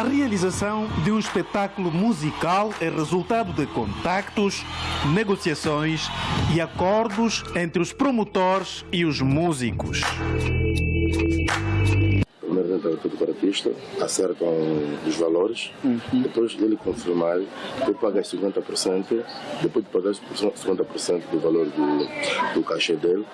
A realização de um espetáculo musical é resultado de contactos, negociações e acordos entre os promotores e os músicos apresentam tudo para o artista, acertam os valores, uhum. depois dele confirmar, tu pagas 50%, depois de pagar 50% do valor do, do cachê dele,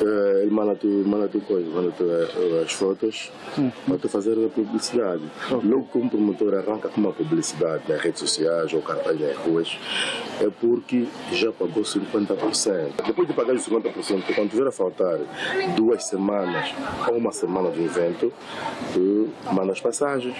eh, ele manda tu, manda tu coisa, manda tu eh, as fotos uhum. para tu fazer a publicidade. Okay. Logo que um promotor arranca com uma publicidade nas redes sociais ou cartaz nas ruas, é porque já pagou 50%. Depois de pagar os 50%, quando tiver a faltar duas semanas ou uma semana do evento, tu manda as passagens.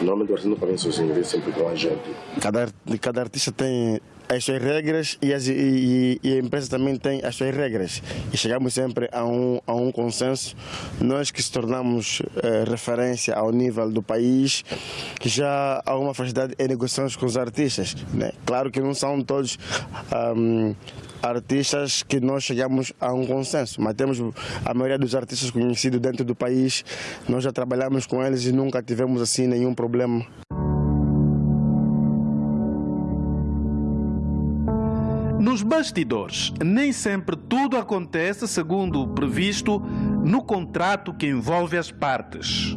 Normalmente o artista não paga sozinho, vem sempre com a gente. Cada, cada artista tem as suas regras e, as, e, e, a empresa também tem as suas regras. E chegamos sempre a um, a um consenso. Nós que se tornamos eh, referência ao nível do país, já há uma facilidade em negociações com os artistas. Né? Claro que não são todos. Um, artistas que nós chegamos a um consenso, mas temos a maioria dos artistas conhecidos dentro do país, nós já trabalhamos com eles e nunca tivemos assim nenhum problema. Bastidores, nem sempre tudo acontece segundo o previsto no contrato que envolve as partes.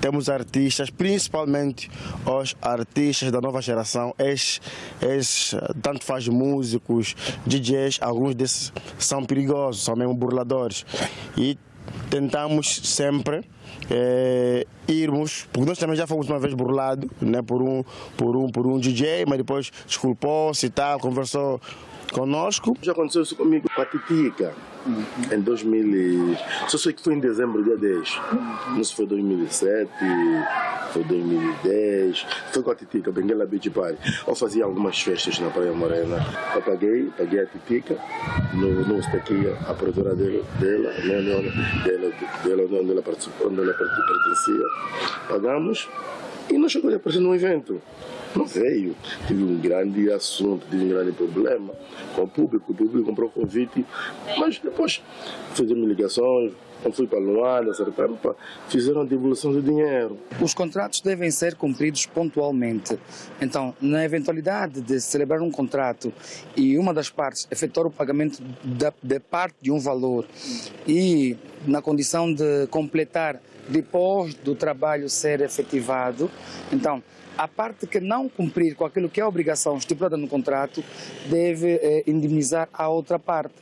Temos artistas, principalmente os artistas da nova geração, ex, tanto faz músicos, DJs, alguns desses são perigosos, são mesmo burladores. E tentamos sempre é, irmos, porque nós também já fomos uma vez burlados né, por, um, por, um, por um DJ, mas depois desculpou-se e tal, conversou conosco. Já aconteceu isso comigo com a Titica, uhum. em 2000, só sei que foi em dezembro, dia 10. Uhum. Não sei se foi 2007, foi 2010, foi com a Titica, Benguela Beach Party. Eu fazia algumas festas na Praia Morena. Eu paguei, paguei a Titica, no, no aqui, a produtora dela, dela, dela, dela, dela onde ela participou, onde ela pertencia. Pagamos e não chegou a aparecer no evento. Não veio. Tive um grande assunto, tive um grande problema com o público. O público comprou o convite, mas depois fizemos ligações, eu fui para Luanda, fizeram a devolução do dinheiro. Os contratos devem ser cumpridos pontualmente. Então, na eventualidade de celebrar um contrato e uma das partes efetuar o pagamento da, de parte de um valor e na condição de completar depois do trabalho ser efetivado, então a parte que não cumprir com aquilo que é a obrigação estipulada no contrato deve eh, indemnizar a outra parte.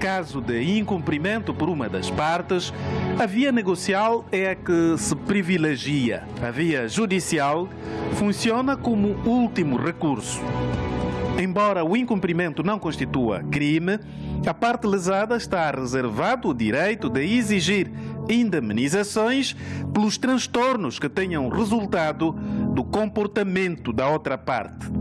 Caso de incumprimento por uma das partes, a via negocial é a que se privilegia. A via judicial funciona como último recurso. Embora o incumprimento não constitua crime, a parte lesada está reservado o direito de exigir indemnizações pelos transtornos que tenham resultado do comportamento da outra parte.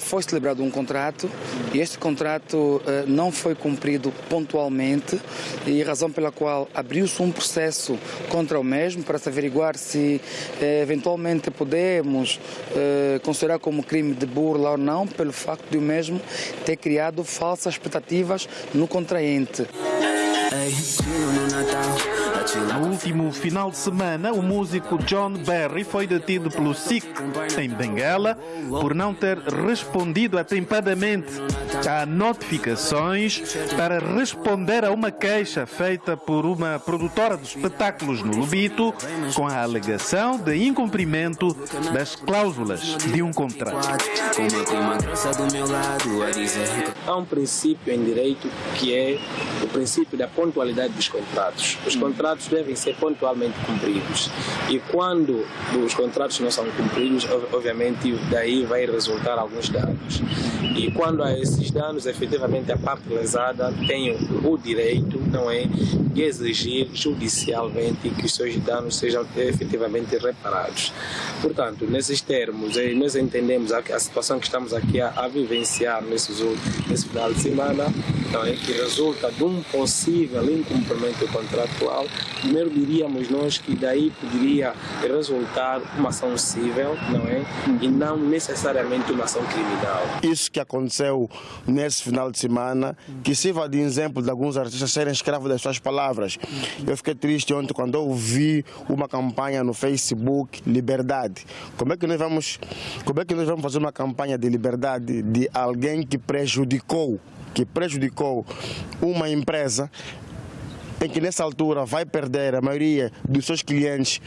Foi celebrado um contrato e este contrato eh, não foi cumprido pontualmente e razão pela qual abriu-se um processo contra o mesmo para se averiguar se eh, eventualmente podemos considerar como crime de burla ou não pelo facto de o mesmo ter criado falsas expectativas no contraente. No último final de semana, o músico John Berry foi detido pelo SIC em Benguela por não ter respondido atempadamente a notificações para responder a uma queixa feita por uma produtora de espetáculos no Lubito com a alegação de incumprimento das cláusulas de um contrato. Há um princípio em direito que é o princípio da pontualidade dos contratos. Os contratos devem ser pontualmente cumpridos. E quando os contratos não são cumpridos, obviamente daí vai resultar alguns danos. E quando há esses danos, efetivamente a parte lesada tem o direito não é, e exigir judicialmente que os seus danos sejam efetivamente reparados. Portanto, nesses termos, eh, nós entendemos a, a situação que estamos aqui a, a vivenciar nesses, nesse final de semana, não é, que resulta de um possível incumprimento contratual. Primeiro diríamos nós que daí poderia resultar uma ação civil, não é, e não necessariamente uma ação criminal. Isso que aconteceu nesse final de semana, que sirva de exemplo de alguns artistas serem escravos das suas palavras. Eu fiquei triste ontem quando eu vi uma campanha no Facebook, liberdade. Como é que nós vamos, como é que nós vamos fazer uma campanha de liberdade de alguém que prejudicou, que prejudicou uma empresa em que nessa altura vai perder a maioria dos seus clientes.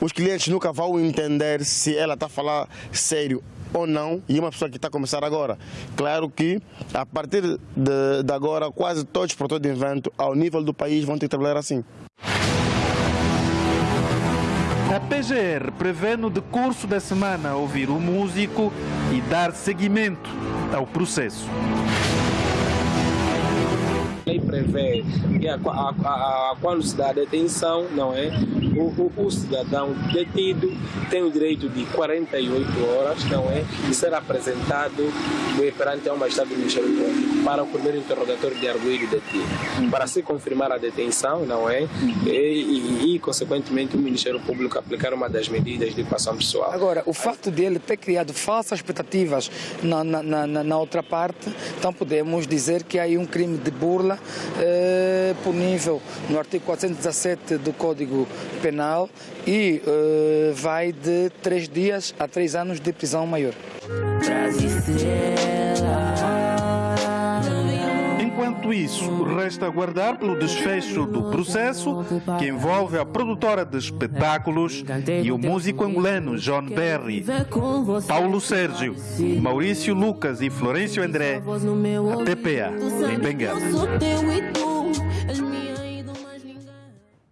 Os clientes nunca vão entender se ela está a falar sério ou não, e uma pessoa que está a começar agora. Claro que, a partir de, de agora, quase todos os produtores de invento, ao nível do país, vão ter que trabalhar assim. A PGR prevê no decurso da semana ouvir o músico e dar seguimento ao processo prevê que a, a, a, quando se dá a detenção, não é? O, o, o, cidadão detido tem o direito de 48 horas, não é? De ser apresentado perante a uma estado do Ministério Público para o primeiro interrogatório de arguido detido, para se confirmar a detenção, não é? E, e, e, consequentemente, o Ministério Público aplicar uma das medidas de equação pessoal. Agora, o fato dele ter criado falsas expectativas na, na, na, na outra parte, então podemos dizer que há aí um crime de burla eh, punível no artigo 417 do Código Penal e eh, vai de três dias a três anos de prisão maior. Isso, resta aguardar pelo desfecho do processo que envolve a produtora de espetáculos e o músico angolano John Berry, Paulo Sérgio, Maurício Lucas e Florencio André, a TPA, em Bengala.